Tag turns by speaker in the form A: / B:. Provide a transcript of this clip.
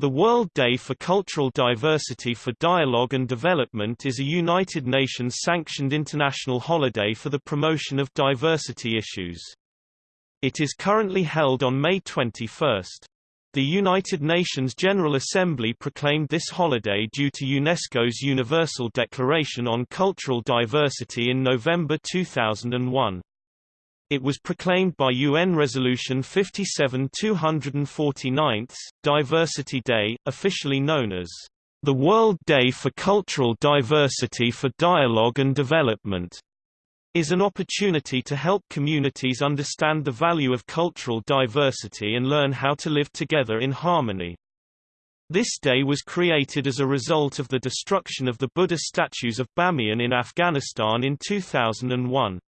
A: The World Day for Cultural Diversity for Dialogue and Development is a United Nations-sanctioned international holiday for the promotion of diversity issues. It is currently held on May 21. The United Nations General Assembly proclaimed this holiday due to UNESCO's Universal Declaration on Cultural Diversity in November 2001. It was proclaimed by UN Resolution 57-249, Diversity Day, officially known as the World Day for Cultural Diversity for Dialogue and Development, is an opportunity to help communities understand the value of cultural diversity and learn how to live together in harmony. This day was created as a result of the destruction of the Buddha statues of Bamiyan in Afghanistan in 2001.